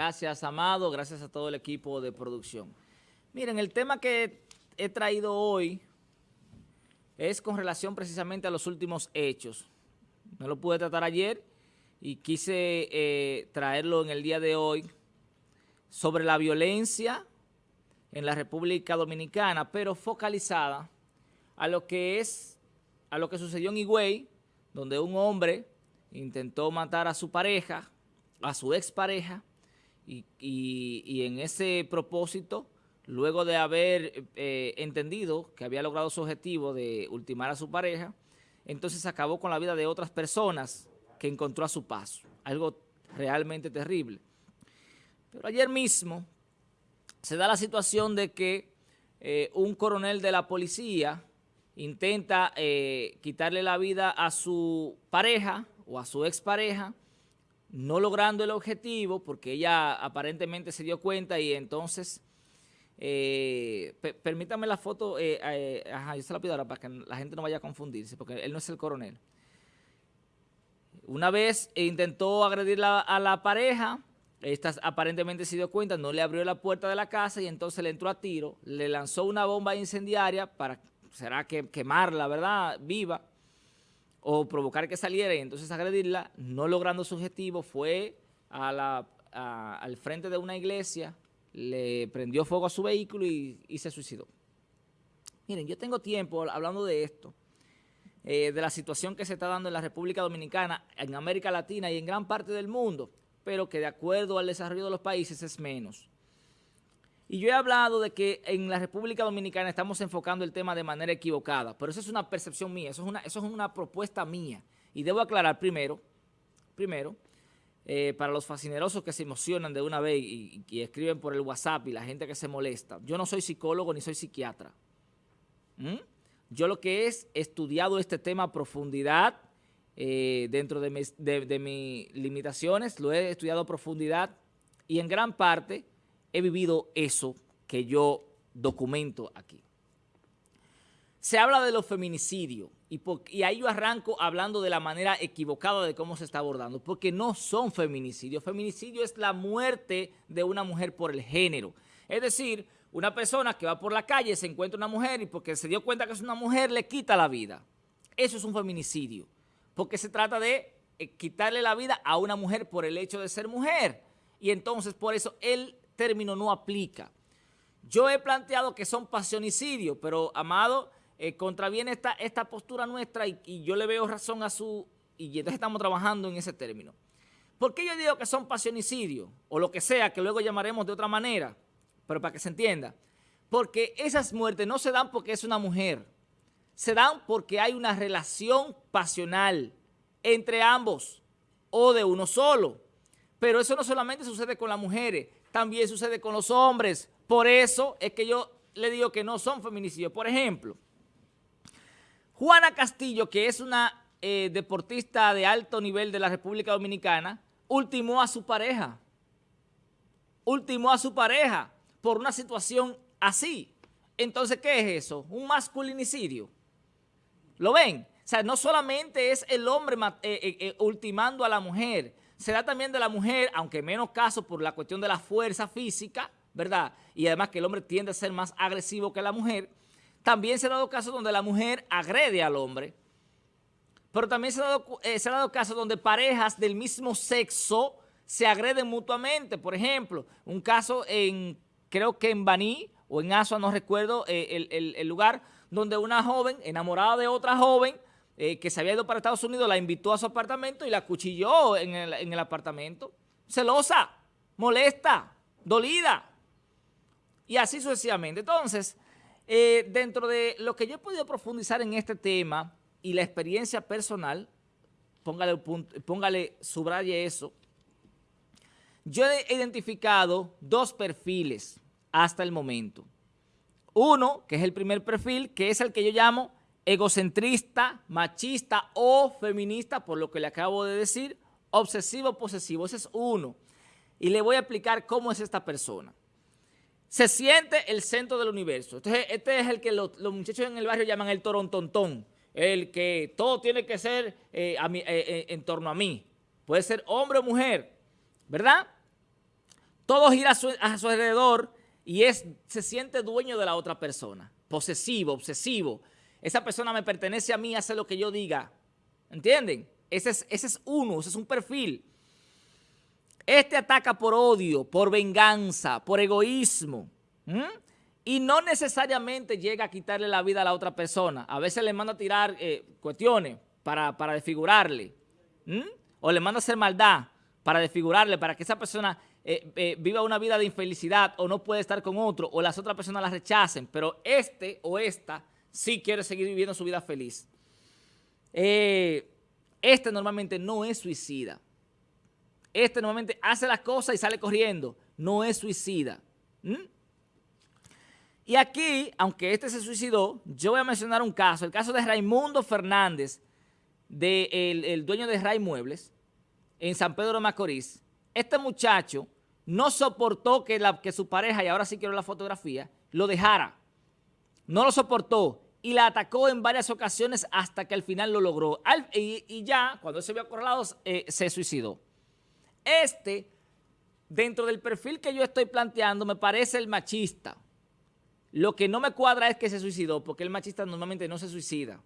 Gracias, Amado. Gracias a todo el equipo de producción. Miren, el tema que he traído hoy es con relación precisamente a los últimos hechos. No lo pude tratar ayer y quise eh, traerlo en el día de hoy sobre la violencia en la República Dominicana, pero focalizada a lo que es, a lo que sucedió en Higüey, donde un hombre intentó matar a su pareja, a su expareja, y, en ese propósito, luego de haber eh, entendido que había logrado su objetivo de ultimar a su pareja, entonces acabó con la vida de otras personas que encontró a su paso. Algo realmente terrible. Pero ayer mismo se da la situación de que eh, un coronel de la policía intenta eh, quitarle la vida a su pareja o a su expareja, no logrando el objetivo porque ella aparentemente se dio cuenta y entonces, eh, permítame la foto, ajá, yo se la pido ahora para que la gente no vaya a confundirse porque él no es el coronel. Una vez intentó agredir a la pareja, esta aparentemente se dio cuenta, no le abrió la puerta de la casa y entonces le entró a tiro, le lanzó una bomba incendiaria para, será que quemarla, ¿verdad?, viva, o provocar que saliera y entonces agredirla, no logrando su objetivo, fue al frente de una iglesia, le prendió fuego a su vehículo y, se suicidó. Miren, yo tengo tiempo hablando de esto, eh, de la situación que se está dando en la República Dominicana, en América Latina y en gran parte del mundo, pero que de acuerdo al desarrollo de los países es menos. Y yo he hablado de que en la República Dominicana estamos enfocando el tema de manera equivocada, pero eso es una percepción mía, eso es una, eso es una propuesta mía. Y debo aclarar primero, primero, eh, para los fascinerosos que se emocionan de una vez y, escriben por el WhatsApp y la gente que se molesta, yo no soy psicólogo ni soy psiquiatra. Yo lo que es estudiado este tema a profundidad, eh, dentro de mis, limitaciones, lo he estudiado a profundidad y en gran parte he vivido eso que yo documento aquí. Se habla de los feminicidios y, ahí yo arranco hablando de la manera equivocada de cómo se está abordando, porque no son feminicidios. Feminicidio es la muerte de una mujer por el género. Es decir, una persona que va por la calle, se encuentra una mujer y porque se dio cuenta que es una mujer, le quita la vida. Eso es un feminicidio porque se trata de eh, quitarle la vida a una mujer por el hecho de ser mujer. Y entonces por eso el término no aplica. Yo he planteado que son pasionicidios, pero, Amado, eh, contraviene esta, esta postura nuestra y, yo le veo razón a su... Y entonces estamos trabajando en ese término. ¿Por qué yo digo que son pasionicidios? O lo que sea, que luego llamaremos de otra manera, pero para que se entienda. Porque esas muertes no se dan porque es una mujer se dan porque hay una relación pasional entre ambos o de uno solo. Pero eso no solamente sucede con las mujeres, también sucede con los hombres. Por eso es que yo le digo que no son feminicidios. Por ejemplo, Juana Castillo, que es una eh, deportista de alto nivel de la República Dominicana, ultimó a su pareja. Ultimó a su pareja por una situación así. Entonces, ¿qué es eso? Un masculinicidio. ¿Lo ven? O sea, no solamente es el hombre eh, eh, ultimando a la mujer, se da también de la mujer, aunque menos caso por la cuestión de la fuerza física, ¿verdad? Y además que el hombre tiende a ser más agresivo que la mujer. También se ha dado casos donde la mujer agrede al hombre. Pero también se ha dado, dado casos donde parejas del mismo sexo se agreden mutuamente. Por ejemplo, un caso en, creo que en Baní o en Asua, no recuerdo el, el lugar, donde una joven enamorada de otra joven eh, que se había ido para Estados Unidos la invitó a su apartamento y la cuchilló en el, apartamento. Celosa, molesta, dolida. Y así sucesivamente. Entonces, eh, dentro de lo que yo he podido profundizar en este tema y la experiencia personal, póngale, póngale subraye eso, yo he identificado dos perfiles hasta el momento. Uno, que es el primer perfil, que es el que yo llamo egocentrista, machista o feminista, por lo que le acabo de decir, obsesivo-posesivo. Ese es uno. Y le voy a explicar cómo es esta persona. Se siente el centro del universo. Entonces, este es el que los, muchachos en el barrio llaman el torontontón. El que todo tiene que ser eh, eh, eh, en torno a mí. Puede ser hombre o mujer, ¿verdad? todo gira a su, a su alrededor y es, se siente dueño de la otra persona, posesivo, obsesivo. Esa persona me pertenece a mí, hace lo que yo diga. ¿Entienden? Ese es, ese es uno, ese es un perfil. Este ataca por odio, por venganza, por egoísmo. Y no necesariamente llega a quitarle la vida a la otra persona. A veces le manda a tirar eh, cuestiones para, desfigurarle. O le manda a hacer maldad para desfigurarle, para que esa persona eh, eh, viva una vida de infelicidad o no puede estar con otro o las otras personas la rechacen. Pero este o esta sí quiere seguir viviendo su vida feliz. este normalmente no es suicida. Este normalmente hace las cosas y sale corriendo. No es suicida. Y aquí, aunque este se suicidó, yo voy a mencionar un caso, el caso de Raimundo Fernández, de el, dueño de Ray Muebles, en San Pedro de Macorís. Este muchacho no soportó que, la, que su pareja, y ahora sí quiero la fotografía, lo dejara. No lo soportó y la atacó en varias ocasiones hasta que al final lo logró. y, ya, cuando se vio acorralado, eh, se suicidó. Este, dentro del perfil que yo estoy planteando, me parece el machista. Lo que no me cuadra es que se suicidó, porque el machista normalmente no se suicida.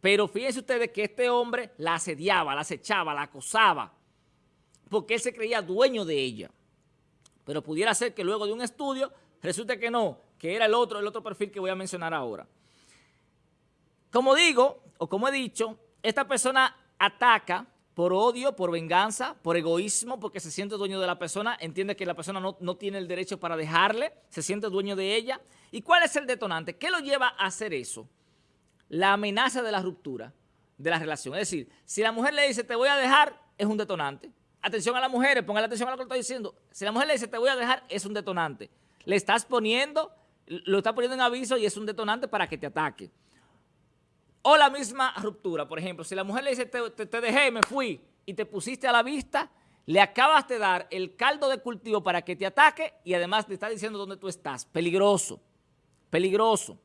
Pero fíjense ustedes que este hombre la asediaba, la acechaba, la acosaba, porque él se creía dueño de ella. Pero pudiera ser que luego de un estudio resulte que no, que era el otro, el otro perfil que voy a mencionar ahora. Como digo, o como he dicho, esta persona ataca por odio, por venganza, por egoísmo, porque se siente dueño de la persona, entiende que la persona no, tiene el derecho para dejarle, se siente dueño de ella. ¿Y cuál es el detonante? ¿Qué lo lleva a hacer eso? La amenaza de la ruptura de la relación. Es decir, si la mujer le dice te voy a dejar, es un detonante. Atención a las mujeres, pongan atención a lo que estoy diciendo. Si la mujer le dice te voy a dejar, es un detonante. Le estás poniendo, lo está poniendo en aviso y es un detonante para que te ataque. O la misma ruptura, por ejemplo, si la mujer le dice, te, te, dejé, me fui, y te pusiste a la vista, le acabas de dar el caldo de cultivo para que te ataque y además te está diciendo dónde tú estás. Peligroso, peligroso.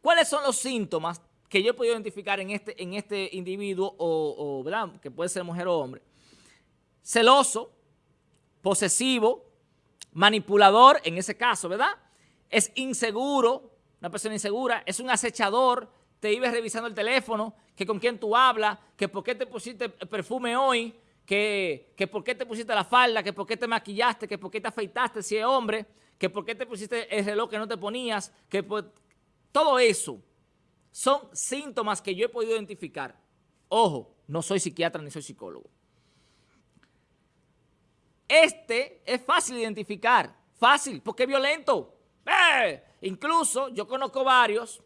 ¿Cuáles son los síntomas que yo he podido identificar en este, en este individuo, o, ¿verdad? que puede ser mujer o hombre? Celoso, posesivo, manipulador, en ese caso, ¿verdad? Es inseguro, una persona insegura, es un acechador, te ibas revisando el teléfono, que con quién tú hablas, que por qué te pusiste perfume hoy, que, que por qué te pusiste la falda, que por qué te maquillaste, que por qué te afeitaste si es hombre, que por qué te pusiste el reloj que no te ponías, que todo eso son síntomas que yo he podido identificar. Ojo, no soy psiquiatra ni soy psicólogo. Este es fácil de identificar, fácil, porque es violento. ¡Eh! Incluso yo conozco varios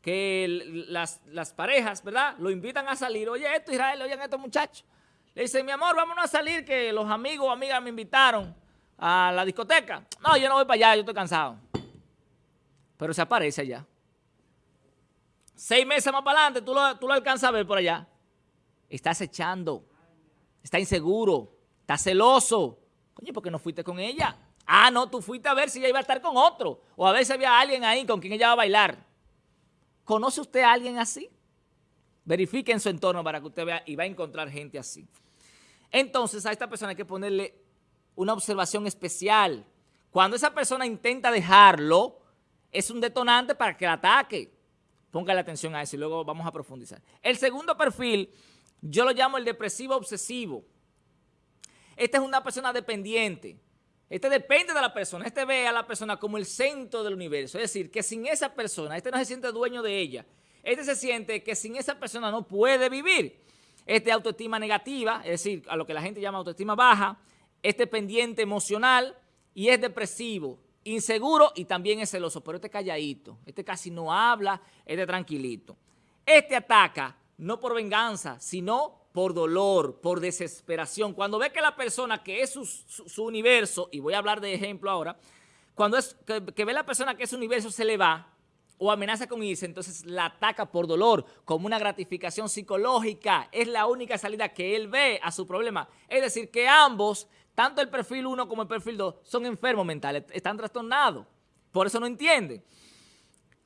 que las, parejas, ¿verdad? Lo invitan a salir. Oye, esto, Israel, oye, estos muchachos. Le dicen, mi amor, vámonos a salir, que los amigos o amigas me invitaron a la discoteca. No, yo no voy para allá, yo estoy cansado. Pero se aparece allá. Seis meses más para adelante, tú lo, tú lo alcanzas a ver por allá. Está acechando. Está inseguro. Está celoso. Coño, ¿por qué no fuiste con ella? Ah, no, tú fuiste a ver si ella iba a estar con otro. O a ver si había alguien ahí con quien ella va a bailar. ¿Conoce usted a alguien así? Verifique en su entorno para que usted vea y va a encontrar gente así. Entonces a esta persona hay que ponerle una observación especial. Cuando esa persona intenta dejarlo, es un detonante para que la ataque. Póngale atención a eso y luego vamos a profundizar. El segundo perfil, yo lo llamo el depresivo obsesivo. Esta es una persona dependiente. Este depende de la persona, este ve a la persona como el centro del universo, es decir, que sin esa persona, este no se siente dueño de ella, este se siente que sin esa persona no puede vivir. Este autoestima negativa, es decir, a lo que la gente llama autoestima baja, este pendiente emocional y es depresivo, inseguro y también es celoso, pero este calladito, este casi no habla, este tranquilito. Este ataca no por venganza, sino por dolor, por desesperación. Cuando ve que la persona que es su, universo, y voy a hablar de ejemplo ahora, cuando es que, ve la persona que es su universo se le va o amenaza con irse, entonces la ataca por dolor, como una gratificación psicológica. Es la única salida que él ve a su problema. Es decir, que ambos, tanto el perfil 1 como el perfil 2, son enfermos mentales, están trastornados. Por eso no entienden.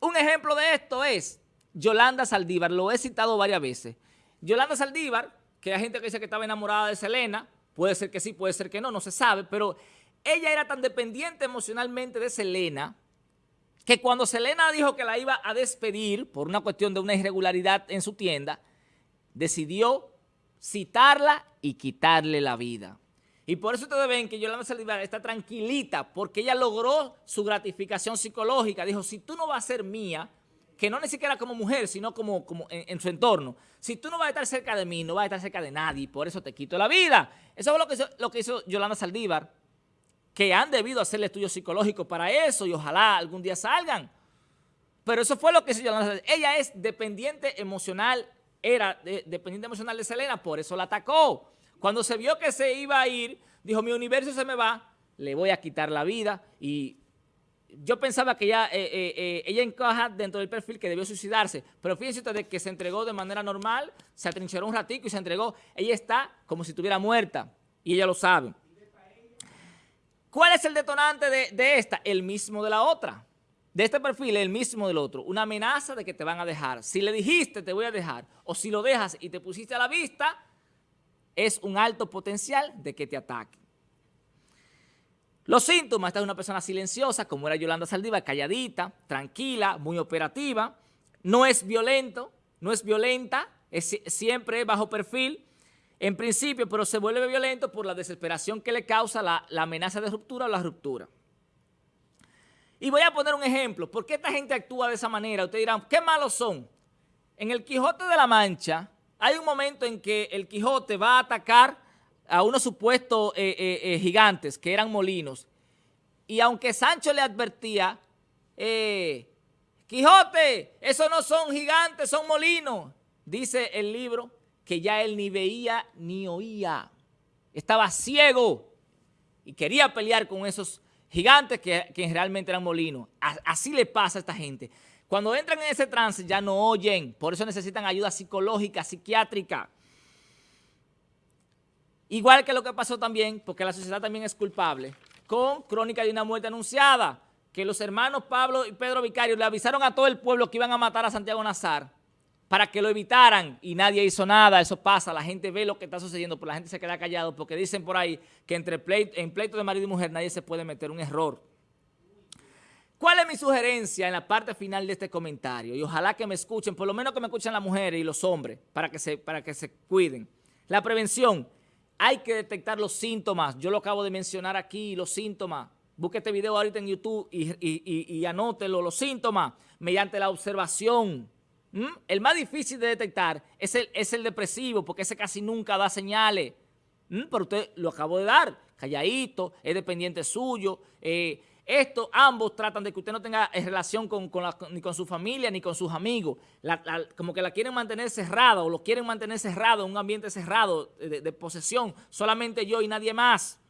Un ejemplo de esto es Yolanda Saldívar, lo he citado varias veces. Yolanda Saldívar, que hay gente que dice que estaba enamorada de Selena, Puede ser que sí, puede ser que no, no se sabe, pero ella era tan dependiente emocionalmente de Selena que cuando Selena dijo que la iba a despedir por una cuestión de una irregularidad en su tienda, decidió citarla y quitarle la vida. Y por eso ustedes ven que Yolanda Saldívar está tranquilita, porque ella logró su gratificación psicológica. Dijo, si tú no vas a ser mía, que no ni siquiera como mujer, sino como, como en, su entorno, si tú no vas a estar cerca de mí, no vas a estar cerca de nadie, por eso te quito la vida. Eso fue lo que hizo, lo que hizo Yolanda Saldívar, que han debido hacerle estudios psicológicos para eso y ojalá algún día salgan. Pero eso fue lo que hizo Yolanda Saldívar. Ella es dependiente emocional, era dependiente emocional de Selena, por eso la atacó. Cuando se vio que se iba a ir, dijo, mi universo se me va, le voy a quitar la vida. Y yo pensaba que ella, eh, eh, eh, ella encaja dentro del perfil que debió suicidarse. Pero fíjense ustedes que se entregó de manera normal, se atrincheró un ratico y se entregó. Ella está como si estuviera muerta y ella lo sabe. ¿Cuál es el detonante de, de esta? El mismo de la otra de este perfil el mismo del otro, una amenaza de que te van a dejar. Si le dijiste te voy a dejar, o si lo dejas y te pusiste a la vista, es un alto potencial de que te ataque. Los síntomas, esta es una persona silenciosa, como era Yolanda Saldívar, calladita, tranquila, muy operativa, no es violento, no es violenta, es, siempre bajo perfil, en principio, pero se vuelve violento por la desesperación que le causa la, la amenaza de ruptura o la ruptura. Y voy a poner un ejemplo, ¿por qué esta gente actúa de esa manera? Ustedes dirán, ¿qué malos son? En el Quijote de la Mancha, hay un momento en que el Quijote va a atacar a unos supuestos eh, eh, eh, gigantes que eran molinos. Y aunque Sancho le advertía, Quijote, esos no son gigantes, son molinos. Dice el libro que ya él ni veía ni oía. Estaba ciego y quería pelear con esos gigantes que, que realmente eran molinos. Así le pasa a esta gente. Cuando entran en ese trance ya no oyen, por eso necesitan ayuda psicológica, psiquiátrica. Igual que lo que pasó también, porque la sociedad también es culpable, con Crónica de una muerte anunciada, que los hermanos Pablo y Pedro Vicario le avisaron a todo el pueblo que iban a matar a Santiago Nazar para que lo evitaran y nadie hizo nada, eso pasa, la gente ve lo que está sucediendo, pero la gente se queda callado porque dicen por ahí que entre pleito, en pleito de marido y mujer nadie se puede meter un error. ¿Cuál es mi sugerencia en la parte final de este comentario? Y ojalá que me escuchen, por lo menos que me escuchen las mujeres y los hombres, para que se, para que se cuiden. La prevención, hay que detectar los síntomas. Yo lo acabo de mencionar aquí, los síntomas. Busque este video ahorita en YouTube y, anótelo, los síntomas, mediante la observación. ¿Mm? El más difícil de detectar es el, es el depresivo, porque ese casi nunca da señales. ¿Mm? Pero usted lo acabo de dar, calladito, es dependiente suyo, eh, esto, ambos tratan de que usted no tenga eh, relación con, ni con su familia ni con sus amigos. como que la quieren mantener cerrada o lo quieren mantener cerrado en un ambiente cerrado de, posesión. Solamente yo y nadie más.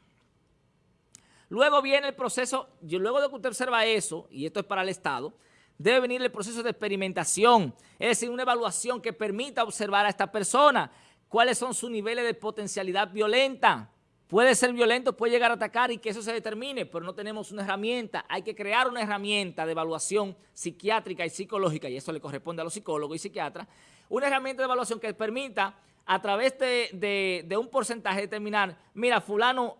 Luego viene el proceso, luego de que usted observa eso, y esto es para el Estado, debe venir el proceso de experimentación, es decir, una evaluación que permita observar a esta persona cuáles son sus niveles de potencialidad violenta, Puede ser violento, puede llegar a atacar y que eso se determine, pero no tenemos una herramienta. Hay que crear una herramienta de evaluación psiquiátrica y psicológica, y eso le corresponde a los psicólogos y psiquiatras, una herramienta de evaluación que permita, a través de, un porcentaje, determinar, mira, fulano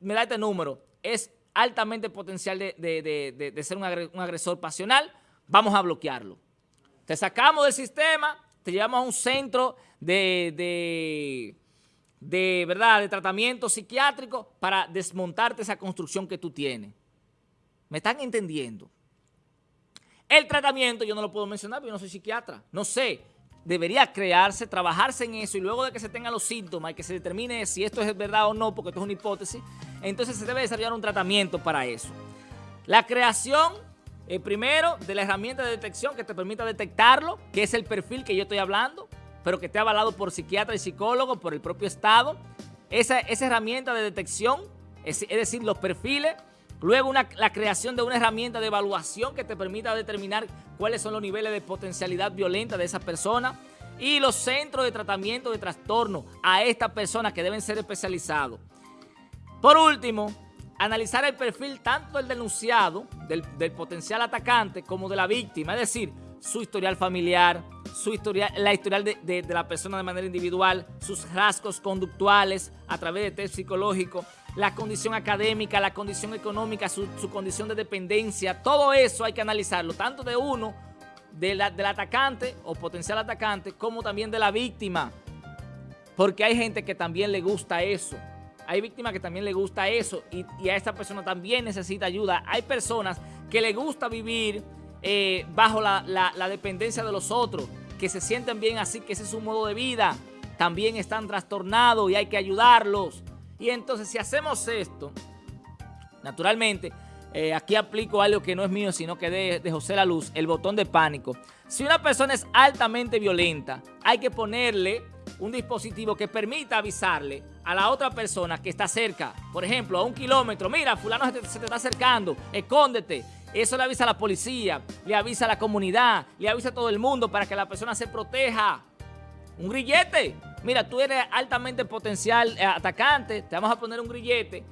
me da este número, es altamente potencial de, ser un agresor pasional, vamos a bloquearlo. Te sacamos del sistema, te llevamos a un centro de de, ¿verdad? de tratamiento psiquiátrico para desmontarte esa construcción que tú tienes. ¿Me están entendiendo? El tratamiento yo no lo puedo mencionar porque yo no soy psiquiatra. No sé, debería crearse, trabajarse en eso y luego de que se tengan los síntomas y que se determine si esto es verdad o no, porque esto es una hipótesis, entonces se debe desarrollar un tratamiento para eso. La creación, eh, primero, de la herramienta de detección que te permita detectarlo, que es el perfil que yo estoy hablando, pero que esté avalado por psiquiatra y psicólogo, por el propio Estado. Esa, esa herramienta de detección, es, decir, los perfiles. Luego la creación de una herramienta de evaluación que te permita determinar cuáles son los niveles de potencialidad violenta de esa persona. Y los centros de tratamiento de trastorno a esta persona que deben ser especializados. Por último, analizar el perfil tanto del denunciado, del, del potencial atacante, como de la víctima. Es decir, su historial familiar, su historial, la historial de, de, la persona de manera individual, sus rasgos conductuales a través de test psicológico, la condición académica, la condición económica, su, su condición de dependencia, todo eso hay que analizarlo, tanto de uno, de la, del atacante o potencial atacante, como también de la víctima, porque hay gente que también le gusta eso. Hay víctimas que también le gusta eso y, y a esa persona también necesita ayuda. Hay personas que le gusta vivir eh, bajo la, dependencia de los otros, que se sienten bien así, que ese es su modo de vida, también están trastornados y hay que ayudarlos. Y entonces si hacemos esto, naturalmente, eh, aquí aplico algo que no es mío, sino que de, de José La Luz, el botón de pánico. Si una persona es altamente violenta, hay que ponerle un dispositivo que permita avisarle a la otra persona que está cerca. Por ejemplo, a un kilómetro. Mira, fulano se te, se te está acercando. Escóndete. Eso le avisa a la policía, le avisa a la comunidad, le avisa a todo el mundo para que la persona se proteja. Un grillete. Mira, tú eres altamente potencial eh, atacante, te vamos a poner un grillete.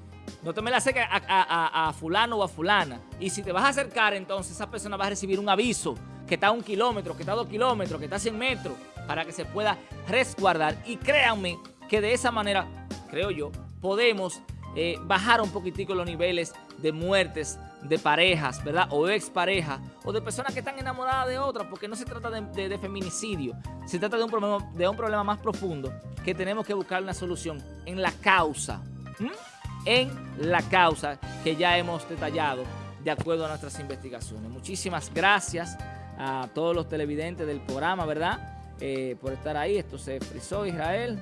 No te me la acerques a, fulano o a fulana. Y si te vas a acercar, entonces esa persona va a recibir un aviso que está a un kilómetro, que está a dos kilómetros, que está a 100 metros, para que se pueda resguardar. Y créanme que de esa manera, creo yo, podemos eh, bajar un poquitico los niveles de muertes de parejas, ¿verdad? O exparejas, o de personas que están enamoradas de otras, porque no se trata de, de, feminicidio, se trata de un, problema, de un problema más profundo que tenemos que buscar una solución en la causa, en la causa que ya hemos detallado de acuerdo a nuestras investigaciones. Muchísimas gracias a todos los televidentes del programa, ¿verdad? Eh, por estar ahí. Esto se frizó, Israel.